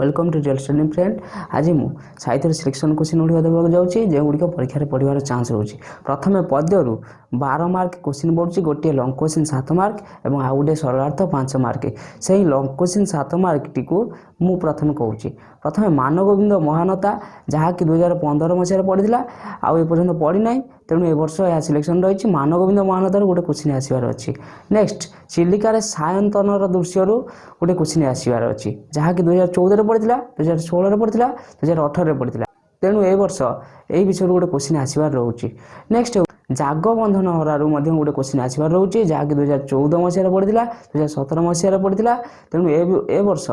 welcome to real study friend ଆଜି ମୁଁ ସାହିତ୍ୟର ସିଲେକ୍ସନ୍ କୋଶ୍ଚିନ୍ ଗୁଡ଼ିକ ଦେବାକୁ ଯାଉଛି ଯେଉଁଗୁଡ଼ିକ ପରୀକ୍ଷାରେ ପଢ଼ିବାର ଚାନ୍ସ ରହୁଛି ପ୍ରଥମେ ପଦ୍ୟରୁ ବାର ମାର୍କ କୋଶ୍ଚିନ୍ ପଡ଼ୁଛି ଗୋଟିଏ ଲଙ୍ଗ କୋଶ୍ଚିନ୍ ସାତ ମାର୍କ ଏବଂ ଆଉ ଗୋଟିଏ ସରଳାର୍ଥ ପାଞ୍ଚ ମାର୍କ ସେହି ଲଙ୍ଗ କୋଶ୍ଚିନ୍ ସାତ ମାର୍କଟିକୁ ମୁଁ ପ୍ରଥମେ କହୁଛି ପ୍ରଥମେ ମାନଗୋବିନ୍ଦ ମହାନତା ଯାହାକି ଦୁଇହଜାର ପନ୍ଦର ମସିହାରେ ପଡ଼ିଥିଲା ଆଉ ଏପର୍ଯ୍ୟନ୍ତ ପଡ଼ିନାହିଁ ତେଣୁ ଏ ବର୍ଷ ଏହା ସିଲେକ୍ସନ୍ ରହିଛି ମାନଗୋବିନ୍ଦ ମହାନତାରୁ ଗୋଟେ କୋଶ୍ଚିନ୍ ଆସିବାର ଅଛି ନେକ୍ସଟ ଚିଲିକାରେ ସାୟନ୍ତନର ଦୃଶ୍ୟରୁ ଗୋଟେ କୋଶ୍ଚିନ୍ ଆସିବାର ଅଛି ଯାହାକି ଦୁଇହଜାର ଚଉଦରେ ପଡ଼ିଥିଲା ଦୁଇ ହଜାର ଷୋହଳରେ ପଡ଼ିଥିଲା ଦୁଇ ହଜାର ଅଠରରେ ପଡ଼ିଥିଲା ତେଣୁ ଏ ବର୍ଷ ଏହି ବିଷୟରୁ ଗୋଟେ କୋଶ୍ଚିନ୍ ଆସିବାର ରହୁଛି ନେକ୍ସଟ ଜାଗବନ୍ଧନ ହରାରୁ ମଧ୍ୟ ଗୋଟେ କୋଶ୍ଚିନ୍ ଆସିବାର ରହୁଛି ଯାହାକି ଦୁଇ ହଜାର ଚଉଦ ମସିହାରେ ପଡ଼ିଥିଲା ଦୁଇ ହଜାର ସତର ମସିହାରେ ପଡ଼ିଥିଲା ତେଣୁ ଏ ବର୍ଷ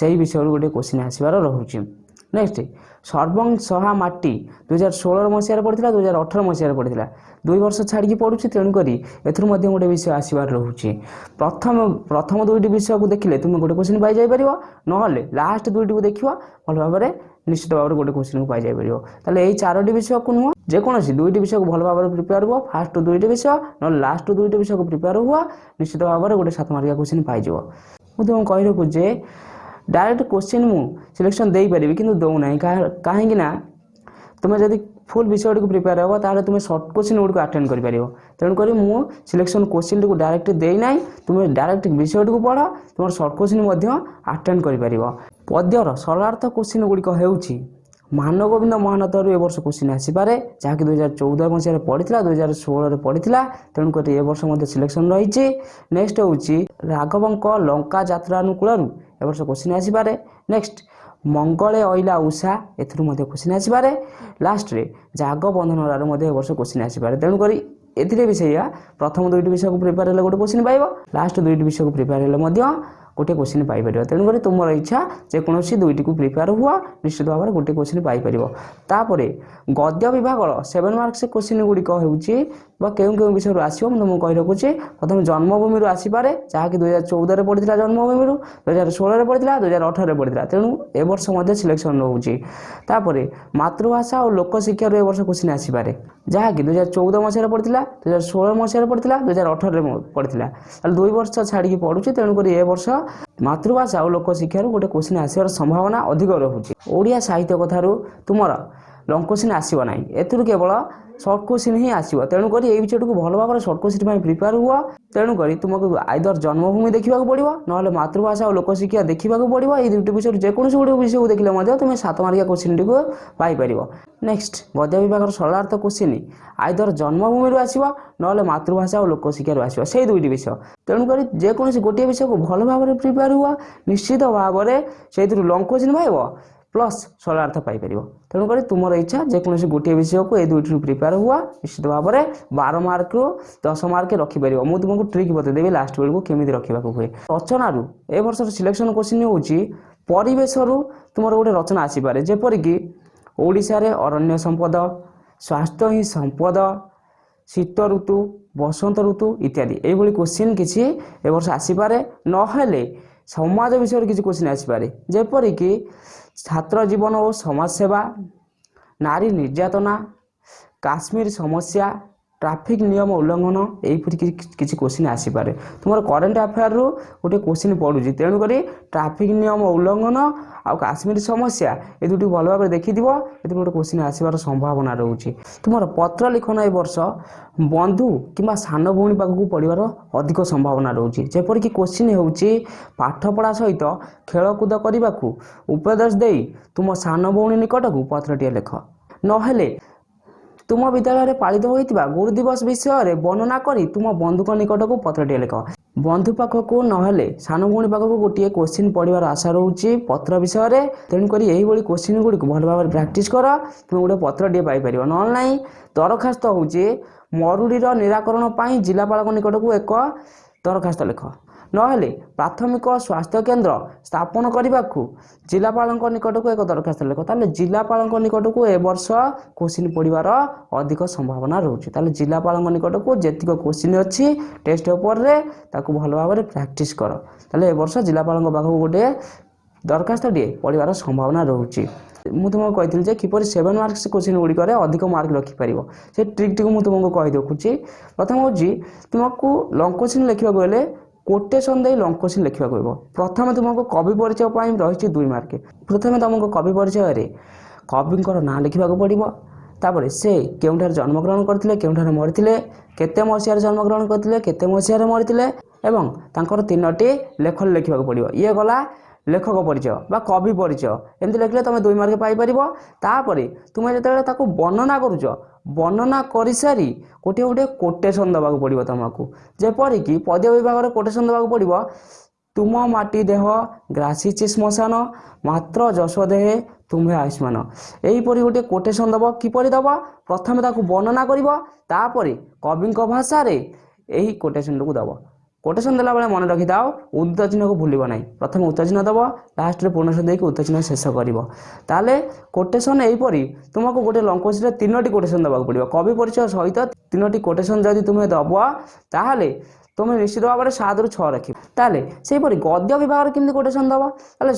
ସେହି ବିଷୟରୁ ଗୋଟେ କୋଶ୍ଚିନ୍ ଆସିବାର ରହୁଛି নেক্সট সର୍ବং সহা মাটি দুই হাজার ষোহর মশায় পড়া দুই হাজার অঠর মশায় পড়া দুই বর্ষ ছাড়িকি পড়ুছি তেণুকরি এর মধ্যে গোটে বিষয় আসবার রয়েছে প্রথম প্রথম দুইটি বিষয়কে দেখলে তুমি গোটে কোশ্চিন পাইযাইপার নহলে লাস্ট দুইটি দেখবা ভাল ভাবে নিশ্চিত ভাবে গোটে কোশ্চিন পাইযাইপার তাহলে এই চারোটি বিষয়কে নুহ যেকোনসি দুইটি বিষয়কে ভাল ভাবে প্রিপেয়ার হুয়া ফার্স্ট দুইটি বিষয় নহলে লাস্ট দুইটি বিষয়কে প্রিপেয়ার হুয়া নিশ্চিত ভাবে গোটে সাত মার্কিয়া কোশ্চিন পাইযোগ মু তোমাকে কহি রাখু যে ଡାଇରେକ୍ଟ କୋଶ୍ଚିନ୍ ମୁଁ ସିଲେକ୍ସନ୍ ଦେଇପାରିବି କିନ୍ତୁ ଦେଉନାହିଁ କାହିଁକି ନା ତୁମେ ଯଦି ফুল বিষয়টিকে প্রিপেয়ার হব তাহলে তুমি সর্ট কোশ্চিন গুড়ি আটেন্ড করে তেমকরি মু সিলেকশন কোশ্চিনটি ডাইরেক্ট দেই না তুমি ডাইরেক্ট বিষয়টি পড় তোমার সর্ট কোশ্চিন আটেন্ড করে পদ্যর সরার্থ কোশ্চিন গুড়ি হচ্ছে ମାନଗୋବିନ୍ଦ ମହାନତରୁ ଏ ବର୍ଷ କୋଶ୍ଚିନ୍ ଆସିପାରେ ଯାହାକି ଦୁଇ ହଜାର ଚଉଦ ମସିହାରେ ପଡ଼ିଥିଲା ଦୁଇହଜାର ଷୋହଳରେ ପଡ଼ିଥିଲା ତେଣୁକରି ଏ ବର୍ଷ ମଧ୍ୟ ସିଲେକ୍ସନ୍ ରହିଛି ନେକ୍ସଟ୍ ହେଉଛି ରାଘବଙ୍କ ଲଙ୍କା ଯାତ୍ରା ଅନୁକୂଳରୁ ଏ ବର୍ଷ କୋଶ୍ଚିନ୍ ଆସିପାରେ ନେକ୍ସଟ୍ ମଙ୍ଗଳେ ଅଇଲା ଉଷା ଏଥିରୁ ମଧ୍ୟ କୋଶ୍ଚିନ୍ ଆସିପାରେ ଲାଷ୍ଟରେ ଜାଗ ଜାଗବନ୍ଧନରାରୁ ମଧ୍ୟ ଏ ବର୍ଷ କୋଶ୍ଚିନ୍ ଆସିପାରେ ତେଣୁକରି ଏଥିରେ ବି ସେଇଆ ପ୍ରଥମ ଦୁଇଟି ବିଷୟକୁ ପ୍ରିପେୟାର ହେଲେ ଗୋଟେ କୋଶ୍ଚିନ୍ ପାଇବ ଲାଷ୍ଟ ଦୁଇଟି ବିଷୟକୁ ପ୍ରିପେୟାର ହେଲେ ମଧ୍ୟ ଗୋଟିଏ କୋଶ୍ଚିନ୍ ପାଇପାରିବା ତେଣୁକରି ତୁମର ଇଚ୍ଛା ଯେକୌଣସି ଦୁଇଟିକୁ ପ୍ରିପେୟାର ହୁଅ ନିଶ୍ଚିତ ଭାବରେ ଗୋଟିଏ କୋଶ୍ଚିନ୍ ପାଇପାରିବ ତାପରେ ଗଦ୍ୟ ବିଭାଗର ସେଭେନ୍ ମାର୍କସ୍ କୋଶ୍ଚିନ୍ ଗୁଡ଼ିକ ହେଉଛି ବା କେଉଁ କେଉଁ ବିଷୟରୁ ଆସିବ ମୁଁ ତୁମକୁ କହି ରଖୁଛି ପ୍ରଥମେ ଜନ୍ମଭୂମିରୁ ଆସିପାରେ ଯାହାକି ଦୁଇ ହଜାର ଚଉଦରେ ପଡ଼ିଥିଲା ଜନ୍ମଭୂମିରୁ ଦୁଇ ହଜାର ଷୋହଳରେ ପଡ଼ିଥିଲା ଦୁଇ ହଜାର ଅଠରରେ ପଡ଼ିଥିଲା ତେଣୁ ଏବର୍ଷ ମଧ୍ୟ ସିଲେକ୍ସନ୍ ରହୁଛି ତାପରେ ମାତୃଭାଷା ଓ ଲୋକଶିକ୍ଷାରୁ ଏବର୍ଷ କୋଶ୍ଚିନ୍ ଆସିପାରେ ଯାହାକି ଦୁଇ ହଜାର ଚଉଦ ମସିହାରେ ପଡ଼ିଥିଲା ଦୁଇ ହଜାର ଷୋହଳ ମସିହାରେ ପଡ଼ିଥିଲା ଦୁଇ ହଜାର ଅଠରରେ ପଡ଼ିଥିଲା ତାହେଲେ ଦୁଇ ବର୍ଷ ଛାଡ଼ିକି ପଡ଼ୁଛି ତେଣୁକରି ଏ ବର୍ଷ ମାତୃଭାଷା ଆଉ ଲୋକ ଶିକ୍ଷାରୁ ଗୋଟେ କୋଶ୍ଚିନ୍ ଆସିବାର ସମ୍ଭାବନା ଅଧିକ ରହୁଛି ଓଡ଼ିଆ ସାହିତ୍ୟ କଥାରୁ ତୁମର লং কোଶ୍চিନ୍ ଆସିବ ନାହିଁ ଏଥିରୁ କେବଳ ସର୍ଟ କୋଶ୍ଚିନ୍ ହିଁ ଆସିବ ତେଣୁକରି ଏଇ ବିଷୟଟିକୁ ଭଲ ଭାବରେ ସର୍ଟ କୋଶ୍ଚିନ୍ ପାଇଁ ପ୍ରିପେୟାର ହୁଅ ତେଣୁକରି ତୁମକୁ ଆଇଦର ଜନ୍ମଭୂମି ଦେଖିବାକୁ ପଡ଼ିବ ନହେଲେ ମାତୃଭାଷା ଓ ଲୋକଶିକ୍ଷା ଦେଖିବାକୁ ପଡ଼ିବ ଏଇ ଦୁଇଟି ବିଷୟରୁ ଯେକୌଣସି ଗୋଟେ ବିଷୟକୁ ଦେଖିଲେ ମଧ୍ୟ ତୁମେ ସାତ ମାର୍କିଆ କୋଶ୍ଚିନ୍ଟିକୁ ପାଇପାରିବ ନେକ୍ସଟ ଗଦ୍ୟ ବିଭାଗର ସରଳାର୍ଥ କୋଶ୍ଚିନ୍ ଆଇଦର ଜନ୍ମଭୂମିରୁ ଆସିବ ନହେଲେ ମାତୃଭାଷା ଓ ଲୋକଶିକ୍ଷାରୁ ଆସିବ ସେଇ ଦୁଇଟି ବିଷୟ ତେଣୁକରି ଯେକୌଣସି ଗୋଟିଏ ବିଷୟକୁ ଭଲ ଭାବରେ ପ୍ରିପେୟାର ହୁଅ ନିଶ୍ଚିତ ଭାବରେ ସେଇଥିରୁ ଲଙ୍ଗ କୋଶ୍ଚିନ୍ ପାଇବ ପ୍ଲସ୍ ଫଳାର୍ଥ ପାଇପାରିବ ତେଣୁକରି ତୁମର ଇଚ୍ଛା ଯେକୌଣସି ଗୋଟିଏ ବିଷୟକୁ ଏ ଦୁଇଟିରୁ ପ୍ରିପେୟାର ହୁଅ ନିଶ୍ଚିତ ଭାବରେ ବାର ମାର୍କରୁ ଦଶ ମାର୍କ ରଖିପାରିବ ମୁଁ ତୁମକୁ ଟ୍ରିକ୍ ବତେଇଦେବି ଲାଷ୍ଟ ବେଳକୁ କେମିତି ରଖିବାକୁ ହୁଏ ରଚନାରୁ ଏ ବର୍ଷର ସିଲେକ୍ସନ୍ କ୍ୱେଶ୍ଚିନ୍ ହେଉଛି ପରିବେଶରୁ ତୁମର ଗୋଟେ ରଚନା ଆସିପାରେ ଯେପରିକି ଓଡ଼ିଶାରେ ଅରଣ୍ୟ ସମ୍ପଦ ସ୍ୱାସ୍ଥ୍ୟ ହିଁ ସମ୍ପଦ ଶୀତ ଋତୁ ବସନ୍ତ ଋତୁ ଇତ୍ୟାଦି ଏଇଭଳି କ୍ୱେଶ୍ଚିନ୍ କିଛି ଏ ବର୍ଷ ଆସିପାରେ ନହେଲେ ସମାଜ ବିଷୟରେ କିଛି କୋଶ୍ଚିନ୍ ଆସିପାରେ ଯେପରିକି ଛାତ୍ର ଜୀବନ ଓ ସମାଜସେବା ନାରୀ ନିର୍ଯାତନା କାଶ୍ମୀର ସମସ୍ୟା ଟ୍ରାଫିକ୍ ନିୟମ ଉଲ୍ଲଂଘନ ଏହିପରି କିଛି କୋଶ୍ଚିନ୍ ଆସିପାରେ ତୁମର କରେଣ୍ଟ ଆଫେୟାର୍ରୁ ଗୋଟେ କୋଶ୍ଚିନ୍ ପଡ଼ୁଛି ତେଣୁକରି ଟ୍ରାଫିକ୍ ନିୟମ ଉଲ୍ଲଂଘନ ଆଉ କାଶ୍ମୀର ସମସ୍ୟା ଏ ଦୁଇଟି ଭଲ ଭାବରେ ଦେଖିଥିବ ଏଥିରୁ ଗୋଟେ କୋଶ୍ଚିନ୍ ଆସିବାର ସମ୍ଭାବନା ରହୁଛି ତୁମର ପତ୍ର ଲିଖନ ଏ ବର୍ଷ ବନ୍ଧୁ କିମ୍ବା ସାନ ଭଉଣୀ ପାଖକୁ ପଡ଼ିବାର ଅଧିକ ସମ୍ଭାବନା ରହୁଛି ଯେପରିକି କୋଶ୍ଚିନ୍ ହେଉଛି ପାଠପଢ଼ା ସହିତ ଖେଳକୁଦ କରିବାକୁ ଉପଦେଶ ଦେଇ ତୁମ ସାନ ଭଉଣୀ ନିକଟକୁ ପତ୍ରଟିଏ ଲେଖ ନହେଲେ ତୁମ ବିଦ୍ୟାଳୟରେ ପାଳିତ ହୋଇଥିବା ଗୁରୁ ଦିବସ ବିଷୟରେ ବର୍ଣ୍ଣନା କରି ତୁମ ବନ୍ଧୁଙ୍କ ନିକଟକୁ ପତ୍ରଟିଏ ଲେଖ ବନ୍ଧୁ ପାଖକୁ ନହେଲେ ସାନ ଭଉଣୀ ପାଖକୁ ଗୋଟିଏ କୋଶ୍ଚିନ୍ ପଢ଼ିବାର ଆଶା ରହୁଛି ପତ୍ର ବିଷୟରେ ତେଣୁକରି ଏହିଭଳି କୋଶ୍ଚିନ୍ ଗୁଡ଼ିକୁ ଭଲ ଭାବରେ ପ୍ରାକ୍ଟିସ୍ କର ତୁମେ ଗୋଟେ ପତ୍ରଟିଏ ପାଇପାରିବ ନହେଲେ ନାହିଁ ଦରଖାସ୍ତ ହେଉଛି ମରୁଡ଼ିର ନିରାକରଣ ପାଇଁ ଜିଲ୍ଲାପାଳଙ୍କ ନିକଟକୁ ଏକ ଦରଖାସ୍ତ ଲେଖ ନହେଲେ ପ୍ରାଥମିକ ସ୍ୱାସ୍ଥ୍ୟ କେନ୍ଦ୍ର ସ୍ଥାପନ କରିବାକୁ ଜିଲ୍ଲାପାଳଙ୍କ ନିକଟକୁ ଏକ ଦରଖାସ୍ତ ଲେଖ ତାହେଲେ ଜିଲ୍ଲାପାଳଙ୍କ ନିକଟକୁ ଏ ବର୍ଷ କୋଶିନ ପଡ଼ିବାର ଅଧିକ ସମ୍ଭାବନା ରହୁଛି ତାହେଲେ ଜିଲ୍ଲାପାଳଙ୍କ ନିକଟକୁ ଯେତିକ କୋଶିନ ଅଛି ଟେଷ୍ଟ ଉପରେ ତାକୁ ଭଲ ଭାବରେ ପ୍ରାକ୍ଟିସ୍ କର ତାହେଲେ ଏ ବର୍ଷ ଜିଲ୍ଲାପାଳଙ୍କ ପାଖକୁ ଗୋଟିଏ ଦରଖାସ୍ତଟିଏ ପଡ଼ିବାର ସମ୍ଭାବନା ରହୁଛି ମୁଁ ତୁମକୁ କହିଥିଲି ଯେ କିପରି ସେଭେନ୍ ମାର୍କସ୍ କୋଶ୍ଚିନ୍ ଗୁଡ଼ିକରେ ଅଧିକ ମାର୍କ ରଖିପାରିବ ସେ ଟ୍ରିକ୍ଟିକୁ ମୁଁ ତୁମକୁ କହିଦେଖୁଛି ପ୍ରଥମ ହେଉଛି ତୁମକୁ ଲଙ୍ଗ କୋଶ୍ଚିନ୍ ଲେଖିବାକୁ ହେଲେ କୋଟେସନ୍ ଦେଇ ଲଙ୍ଗ କୋଶ୍ଚିନ୍ ଲେଖିବାକୁ ହେବ ପ୍ରଥମେ ତୁମକୁ କବି ପରିଚୟ ପାଇଁ ରହିଛି ଦୁଇ ମାର୍କ ପ୍ରଥମେ ତୁମକୁ କବି ପରିଚୟରେ କବିଙ୍କର ନାଁ ଲେଖିବାକୁ ପଡ଼ିବ ତାପରେ ସେ କେଉଁଠାରେ ଜନ୍ମଗ୍ରହଣ କରିଥିଲେ କେଉଁଠାରେ ମରିଥିଲେ କେତେ ମସିହାରେ ଜନ୍ମଗ୍ରହଣ କରିଥିଲେ କେତେ ମସିହାରେ ମରିଥିଲେ ଏବଂ ତାଙ୍କର ତିନୋଟି ଲେଖନୀ ଲେଖିବାକୁ ପଡ଼ିବ ଇଏ ଗଲା লেখক পরিচয় বা কবি পরিচয় এমনি লেখলে তুমি দুই মার্ক পাইপার তাপরে তুমি যেতবে তাকে বর্ণনা করুছ বর্ণনা করিসারি গোটে গোটে কোটেসন দেওয়া পড়ব তোমাকে যেপরিকি পদ্য বিভাগের কোটেসন দেওয়া পড়ব তুম মাটি দেহ গ্রাসিছি শ্মশান মাত্র যশ দেহে তুমে আয়ুষ্মান এইপরি গোটে কোটেসন দেব কিপরি দেব প্রথমে তাকে বর্ণনা করব তাপরে কবিঙ্ ভাষায় এই কোটেসনটুকু দেব কোটেসন ଦେଲାବେଳେ ମନେ ରଖିଥାଅ ଉଦ୍ଧ ଚିହ୍ନକୁ ଭୁଲିବ ନାହିଁ ପ୍ରଥମେ ଉଚ୍ଚ ଚିହ୍ନ ଦେବ ଲାଷ୍ଟରେ ପୂର୍ଣ୍ଣସଂଖ୍ୟା ଦେଇକି ଉଚ୍ଚ ଚିହ୍ନ ଶେଷ କରିବ ତାହେଲେ କୋଟେସନ୍ ଏହିପରି ତୁମକୁ ଗୋଟେ ଲଙ୍କୋଜରେ ତିନୋଟି କୋଟେସନ୍ ଦେବାକୁ ପଡ଼ିବ କବି ପରିଚୟ ସହିତ ତିନୋଟି କୋଟେସନ୍ ଯଦି ତୁମେ ଦେବ ତାହେଲେ ତୁମେ ନିଶ୍ଚିତ ଭାବରେ ସାତରୁ ଛଅ ରଖିବ ତାହେଲେ ସେହିପରି ଗଦ୍ୟ ବିଭାଗରେ କେମିତି କୋଟେସନ୍ ଦେବ ତାହେଲେ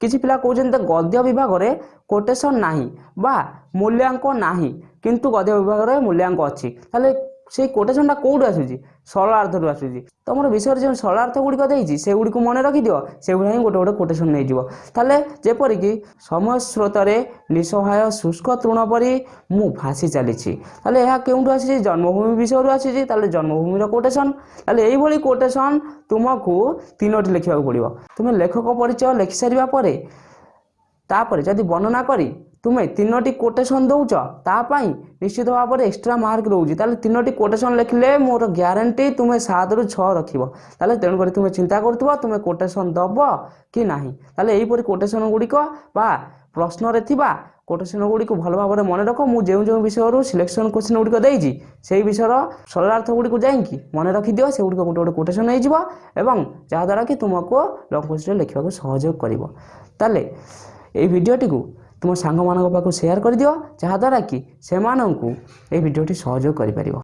କିଛି ପିଲା କହୁଛନ୍ତି ଗଦ୍ୟ ବିଭାଗରେ କୋଟେସନ୍ ନାହିଁ ବା ମୂଲ୍ୟାଙ୍କ ନାହିଁ କିନ୍ତୁ ଗଦ୍ୟ ବିଭାଗରେ ମୂଲ୍ୟାଙ୍କ ଅଛି ତାହେଲେ ସେଇ କୋଟେସନଟା କେଉଁଠୁ ଆସୁଛି ସରଳାର୍ଥରୁ ଆସୁଛି ତୁମର ବିଷୟରେ ଯେଉଁ ସରଳାର୍ଥ ଗୁଡ଼ିକ ଦେଇଛି ସେଗୁଡ଼ିକୁ ମନେ ରଖିଦିଅ ସେଗୁଡ଼ା ହିଁ ଗୋଟେ ଗୋଟେ କୋଟେସନ ନେଇଯିବ ତାହେଲେ ଯେପରିକି ସମୟ ସ୍ରୋତରେ ନିଃସହାୟ ଶୁଷ୍କ ତୃଣ ପରି ମୁଁ ଭାସି ଚାଲିଛି ତାହେଲେ ଏହା କେଉଁଠୁ ଆସିଛି ଜନ୍ମଭୂମି ବିଷୟରୁ ଆସିଛି ତାହେଲେ ଜନ୍ମଭୂମିର କୋଟେସନ ତାହେଲେ ଏଇଭଳି କୋଟେସନ ତୁମକୁ ତିନୋଟି ଲେଖିବାକୁ ପଡ଼ିବ ତୁମେ ଲେଖକ ପରିଚୟ ଲେଖିସାରିବା ପରେ ତାପରେ ଯଦି ବର୍ଣ୍ଣନା କରି ତୁମେ ତିନୋଟି କୋଟେସନ୍ ଦେଉଛ ତା ପାଇଁ ନିଶ୍ଚିତ ଭାବରେ ଏକ୍ସଟ୍ରା ମାର୍କ ରହୁଛି ତାହେଲେ ତିନୋଟି କୋଟେସନ୍ ଲେଖିଲେ ମୋର ଗ୍ୟାରେଣ୍ଟି ତୁମେ ସାତରୁ ଛଅ ରଖିବ ତାହେଲେ ତେଣୁକରି ତୁମେ ଚିନ୍ତା କରୁଥିବ ତୁମେ କୋଟେସନ୍ ଦେବ କି ନାହିଁ ତାହେଲେ ଏହିପରି କୋଟେସନ୍ ଗୁଡ଼ିକ ବା ପ୍ରଶ୍ନରେ ଥିବା କୋଟେସନ୍ ଗୁଡ଼ିକୁ ଭଲ ଭାବରେ ମନେ ରଖ ମୁଁ ଯେଉଁ ଯେଉଁ ବିଷୟରୁ ସିଲେକ୍ସନ୍ କୋଶ୍ଚିନ୍ ଗୁଡ଼ିକ ଦେଇଛି ସେହି ବିଷୟର ସରଳାର୍ଥ ଗୁଡ଼ିକୁ ଯାଇକି ମନେ ରଖିଦିଅ ସେଗୁଡ଼ିକ ଗୋଟେ ଗୋଟେ କୋଟେସନ୍ ହେଇଯିବ ଏବଂ ଯାହାଦ୍ୱାରା କି ତୁମକୁ ଲଙ୍ଗ କୋଶ୍ଚିନ୍ରେ ଲେଖିବାକୁ ସହଯୋଗ କରିବ ତାହେଲେ এই ভিডিওটিকু ତୁମ ସାଙ୍ଗମାନଙ୍କ ପାଖକୁ ସେୟାର କରିଦିଅ ଯାହାଦ୍ୱାରା କି ସେମାନଙ୍କୁ ଏହି ଭିଡ଼ିଓଟି ସହଯୋଗ କରିପାରିବ